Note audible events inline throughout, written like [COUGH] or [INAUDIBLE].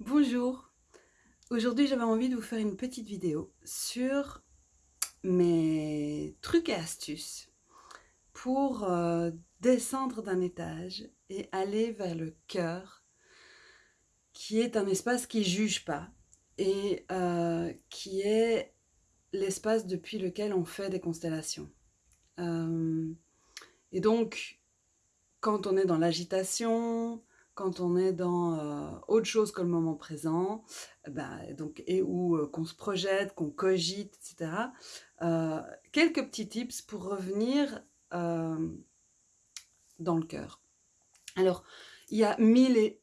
Bonjour Aujourd'hui j'avais envie de vous faire une petite vidéo sur mes trucs et astuces pour euh, descendre d'un étage et aller vers le cœur qui est un espace qui juge pas et euh, qui est l'espace depuis lequel on fait des constellations. Euh, et donc quand on est dans l'agitation, quand on est dans euh, autre chose que le moment présent, bah, donc, et où euh, qu'on se projette, qu'on cogite, etc. Euh, quelques petits tips pour revenir dans le cœur. Alors, il y a mille et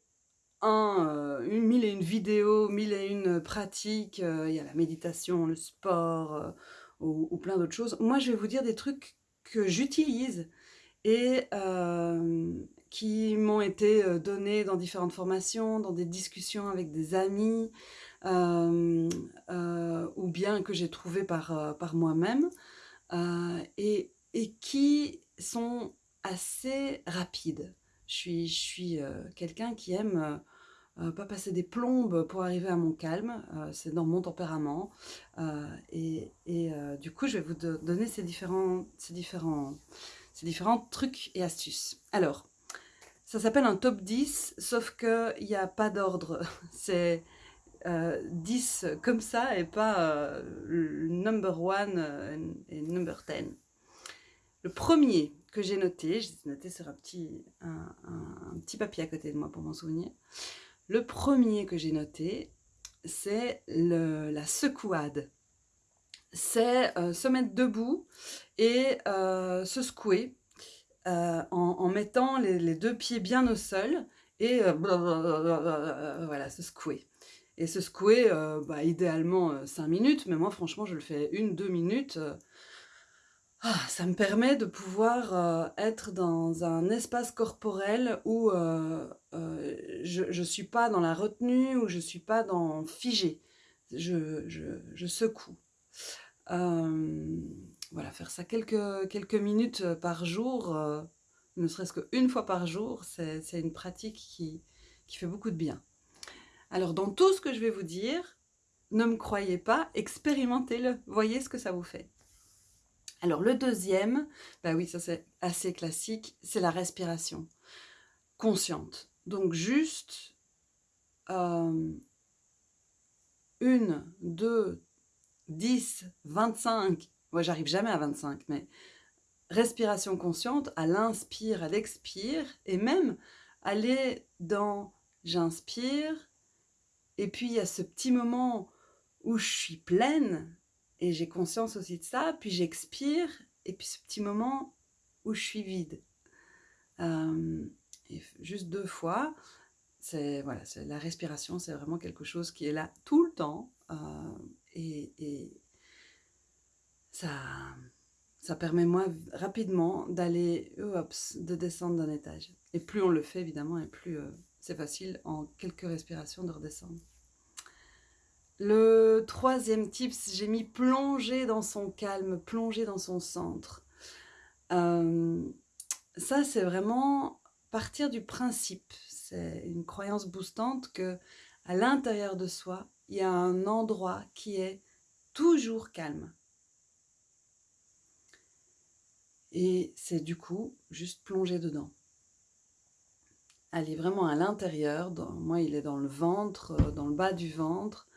mille et une vidéos, mille et une pratiques, il y a la méditation, le sport, ou, ou, plein d'autres choses. Moi, je vais vous dire des trucs que j'utilise et qui m'ont été euh, donnés dans différentes formations, dans des discussions avec des amis, euh, euh, ou bien que j'ai trouvé par, par moi-même, et, et, qui sont assez rapides. Je suis, je suis quelqu'un qui aime pas passer des plombes pour arriver à mon calme, c'est dans mon tempérament, et, et du coup je vais vous donner ces différents, ces différents, ces différents trucs et astuces. Alors, ça s'appelle un top 10, sauf qu'il n'y a pas d'ordre. [LAUGHS] C'est euh, 10 comme ça et pas euh, number 1 euh, et number 10. Le premier que j'ai noté, j'ai noté sur un petit, un, petit papier à côté de moi pour m'en souvenir. Le premier que j'ai noté, c'est la secouade. C'est euh, se mettre debout et se secouer euh, en, mettant les, deux pieds bien au sol et euh, voilà, se secouer. Et se secouer, euh, bah, idéalement 5 minutes, mais moi franchement je le fais une, deux minutes. Ah, ça me permet de pouvoir être dans un espace corporel où je ne suis pas dans la retenue, où je ne suis pas dans figé. Je, je, je secoue. Voilà, faire ça quelques, minutes euh, par jour, euh, ne serait-ce qu'une fois par jour, c'est une pratique qui, fait beaucoup de bien. Alors, dans tout ce que je vais vous dire, ne me croyez pas, expérimentez-le, voyez ce que ça vous fait. Alors, le deuxième, bah oui, ça c'est assez classique, c'est la respiration consciente. Donc, juste euh, une, deux, dix, vingt-cinq, moi, j'arrive jamais à 25, mais respiration consciente, à l'inspire, à l'expire, et même aller dans j'inspire, et puis il y a ce petit moment où je suis pleine, et j'ai conscience aussi de ça, puis j'expire, et puis ce petit moment où je suis vide. Euh, et juste deux fois, c'est voilà, la respiration, c'est vraiment quelque chose qui est là tout le temps, euh, et, et, ça, permet moi rapidement d'aller, de descendre d'un étage. Et plus on le fait évidemment, et plus euh, c'est facile en quelques respirations de redescendre. Le troisième tips, j'ai mis plonger dans son calme, plonger dans son centre. Euh, ça, c'est vraiment partir du principe. C'est une croyance boostante que à l'intérieur de soi, il y a un endroit qui est toujours calme. Et c'est du coup juste plonger dedans. Aller vraiment à l'intérieur, moi il est dans le ventre, euh, dans le bas du ventre,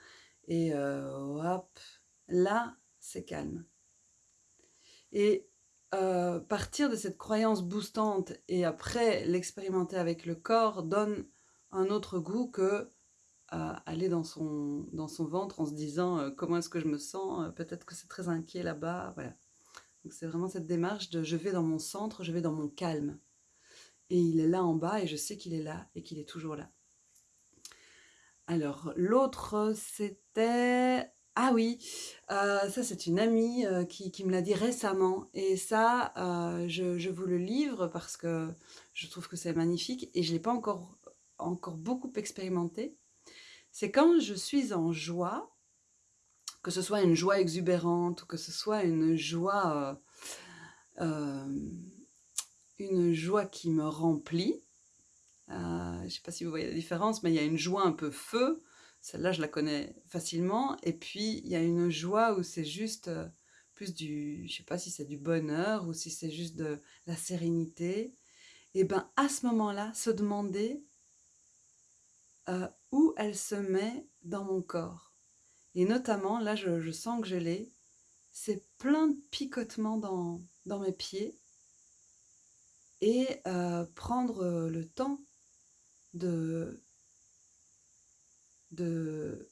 et euh, hop, là c'est calme. Et euh, partir de cette croyance boostante et après l'expérimenter avec le corps donne un autre goût que aller dans son, dans son ventre en se disant comment est-ce que je me sens, peut-être que c'est très inquiet là-bas, voilà c'est vraiment cette démarche de je vais dans mon centre, je vais dans mon calme. Et il est là en bas et je sais qu'il est là et qu'il est toujours là. Alors l'autre c'était... Ah oui, euh, ça c'est une amie euh, qui, me l'a dit récemment et ça euh, je, vous le livre parce que je trouve que c'est magnifique et je ne l'ai pas encore, encore beaucoup expérimenté. C'est quand je suis en joie, que ce soit une joie exubérante ou que ce soit une joie, euh, euh, une joie qui me remplit. Euh, je ne sais pas si vous voyez la différence, mais il y a une joie un peu feu, celle-là, je la connais facilement. Et puis, il y a une joie où c'est juste plus du, je sais pas si c'est du bonheur ou si c'est juste de la sérénité. Et ben à ce moment-là, se demander où elle se met dans mon corps. Et notamment, là, je, sens que je l'ai, c'est plein de picotements dans, mes pieds. Et euh, prendre le temps de de...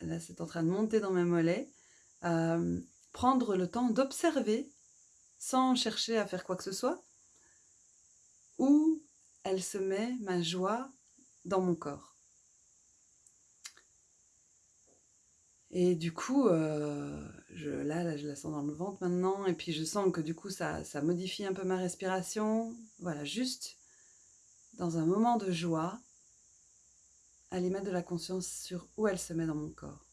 Là, c'est en train de monter dans mes mollets. Euh, prendre le temps d'observer, sans chercher à faire quoi que ce soit, où elle se met, ma joie, dans mon corps. Et du coup, euh, je, là, je la sens dans le ventre maintenant, et puis je sens que du coup, ça, ça modifie un peu ma respiration. Voilà, juste dans un moment de joie, aller mettre de la conscience sur où elle se met dans mon corps.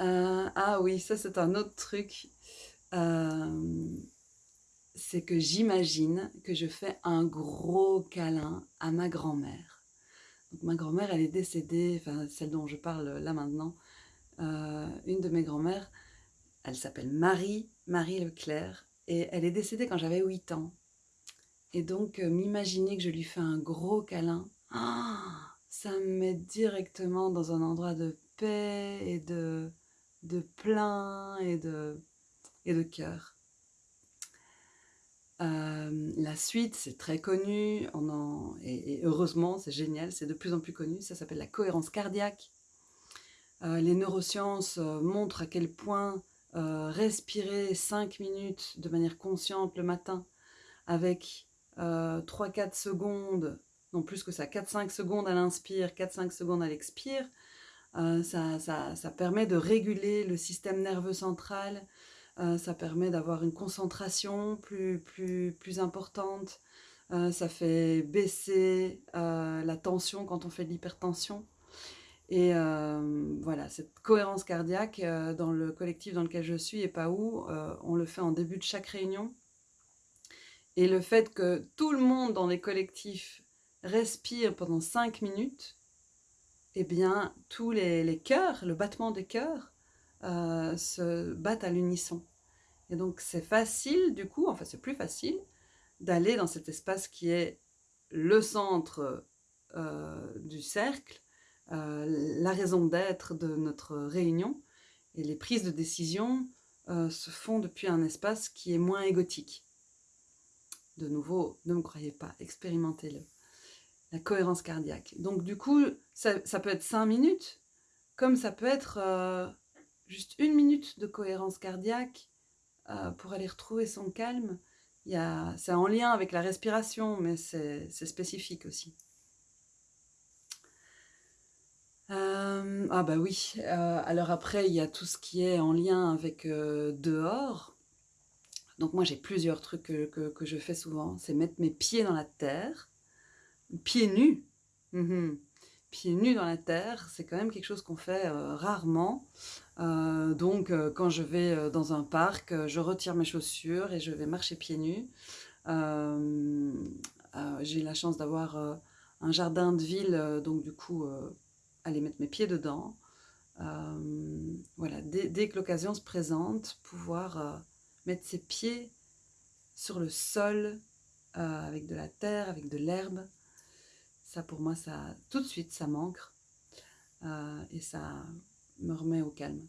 Euh, ah oui, ça c'est un autre truc. Euh, c'est que j'imagine que je fais un gros câlin à ma grand-mère. Ma grand-mère, elle est décédée, enfin celle dont je parle là maintenant, euh, une de mes grand-mères, elle s'appelle Marie, Marie Leclerc, et elle est décédée quand j'avais 8 ans. Et donc m'imaginer que je lui fais un gros câlin, [GASPS] ça me met directement dans un endroit de paix et de, de plein et de, et de cœur. Euh, la suite, c'est très connu, et, heureusement, c'est génial, c'est de plus en plus connu, ça s'appelle la cohérence cardiaque. Euh, les neurosciences euh, montrent à quel point respirer 5 minutes de manière consciente le matin avec 3-4 secondes non plus que ça, 4-5 secondes à l'inspire, 4-5 secondes à l'expire, ça, permet de réguler le système nerveux central, euh, ça permet d'avoir une concentration plus, plus, plus importante, euh, ça fait baisser la tension quand on fait de l'hypertension. Et voilà, cette cohérence cardiaque, dans le collectif dans lequel je suis et pas où, on le fait en début de chaque réunion. Et le fait que tout le monde dans les collectifs respire pendant 5 minutes, eh bien, tous les, les cœurs, le battement des cœurs, euh, se battent à l'unisson. Et donc, c'est facile, du coup, enfin, c'est plus facile d'aller dans cet espace qui est le centre euh, du cercle, euh, la raison d'être de notre réunion. Et les prises de décision se font depuis un espace qui est moins égotique. De nouveau, ne me croyez pas, expérimentez-le la cohérence cardiaque. Donc du coup, ça, peut être 5 minutes, comme ça peut être juste une minute de cohérence cardiaque euh, pour aller retrouver son calme. C'est en lien avec la respiration, mais c'est spécifique aussi. Euh, ah bah oui, alors après, il y a tout ce qui est en lien avec dehors. Donc moi, j'ai plusieurs trucs que je fais souvent. C'est mettre mes pieds dans la terre pieds nus. Mhm. Pieds nus dans la terre, c'est quand même quelque chose qu'on fait euh, rarement. Euh, donc, euh, quand je vais dans un parc, je retire mes chaussures et je vais marcher pieds nus. J'ai la chance d'avoir un jardin de ville, donc du coup, aller mettre mes pieds dedans. voilà, dès, dès que l'occasion se présente, pouvoir mettre ses pieds sur le sol, avec de la terre, avec de l'herbe, pour moi, ça, tout de suite, ça m'ancre euh, et ça me remet au calme.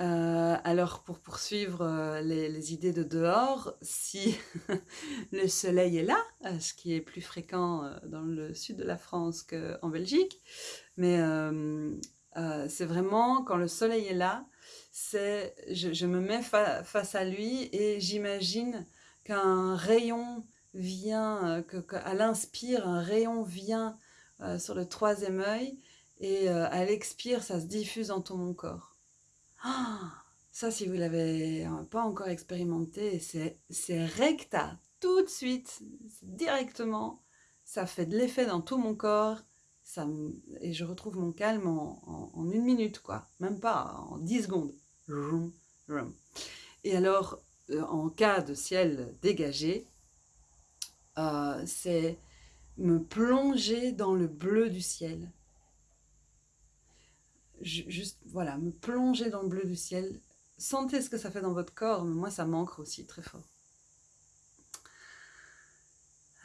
Euh, alors, pour poursuivre euh, les, idées de dehors, si [LAUGHS] le soleil est là, ce qui est plus fréquent dans le sud de la France qu'en Belgique, mais c'est vraiment quand le soleil est là, c'est je, me mets face à lui et j'imagine qu'un rayon vient, euh, que, à l'inspire, un rayon vient euh, sur le troisième œil, et euh, à l'expire, ça se diffuse dans tout mon corps. Ah, ça, si vous ne l'avez pas encore expérimenté, c'est recta, tout de suite, directement, ça fait de l'effet dans tout mon corps, ça, et je retrouve mon calme en, en, une minute, quoi, même pas, en dix secondes. Et alors, en cas de ciel dégagé, euh, c'est me plonger dans le bleu du ciel. juste, voilà, me plonger dans le bleu du ciel. Sentez ce que ça fait dans votre corps, mais moi ça manque aussi très fort.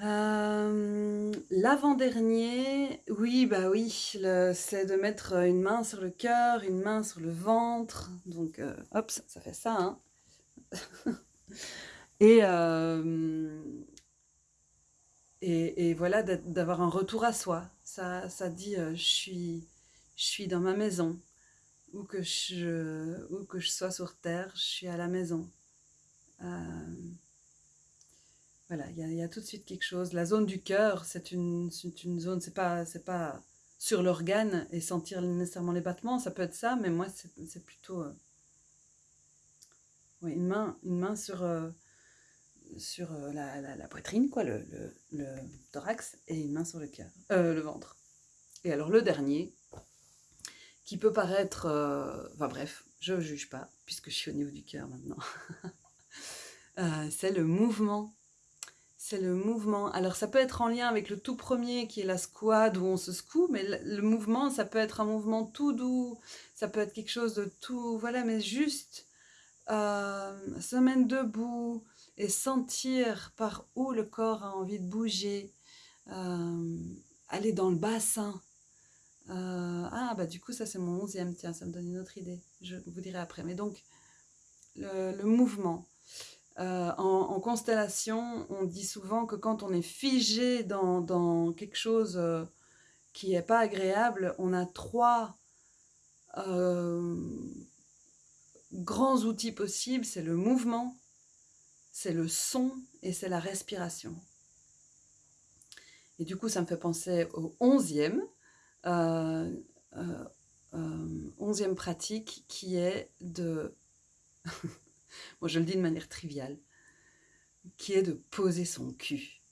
Euh, l'avant-dernier, oui, bah oui, c'est de mettre une main sur le cœur, une main sur le ventre. Donc, euh, hop, ça, fait ça. Hein. [LAUGHS] Euh, et, voilà, d'avoir un retour à soi. Ça, ça dit, je, suis, je suis dans ma maison. Où que, je, où que je sois sur Terre, je suis à la maison. Voilà, il y, a tout de suite quelque chose. La zone du cœur, c'est une, une zone, c'est pas, pas sur l'organe et sentir nécessairement les battements, ça peut être ça, mais moi, c'est plutôt euh, une, main, une main sur, euh, sur euh, la, poitrine, quoi, le, thorax, et une main sur le cœur, le ventre. Et alors le dernier, qui peut paraître, enfin bref, je ne juge pas, puisque je suis au niveau du cœur maintenant, [LAUGHS] c'est le mouvement c'est le mouvement. Alors ça peut être en lien avec le tout premier qui est la squad où on se secoue, mais le, mouvement, ça peut être un mouvement tout doux, ça peut être quelque chose de tout, voilà, mais juste euh, se debout et sentir par où le corps a envie de bouger, euh, aller dans le bassin. Euh, ah bah du coup ça c'est mon onzième, tiens ça me donne une autre idée, je vous dirai après. Mais donc le mouvement, euh, en, constellation, on dit souvent que quand on est figé dans, quelque chose qui n'est pas agréable, on a trois grands outils possibles. C'est le mouvement, c'est le son et c'est la respiration. Et du coup, ça me fait penser au onzième, onzième pratique qui est de... [LAUGHS] moi je le dis de manière triviale, qui est de poser son cul.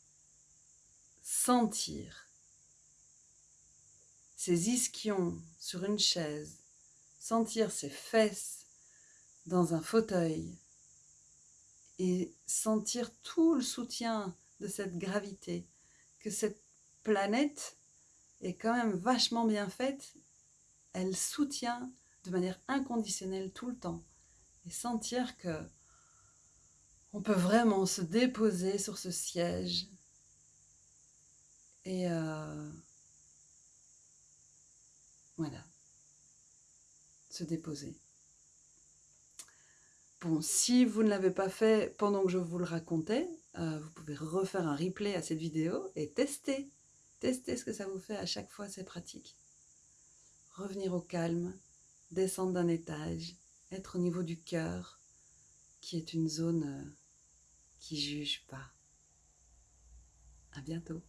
Sentir ses ischions sur une chaise, sentir ses fesses dans un fauteuil et sentir tout le soutien de cette gravité, que cette planète est quand même vachement bien faite, elle soutient de manière inconditionnelle tout le temps. Et sentir que on peut vraiment se déposer sur ce siège. Et euh, voilà, se déposer. Bon, si vous ne l'avez pas fait pendant que je vous le racontais, euh, vous pouvez refaire un replay à cette vidéo et tester. Tester ce que ça vous fait à chaque fois, c'est pratique. Revenir au calme, descendre d'un étage, être au niveau du cœur, qui est une zone euh, qui juge pas. À bientôt.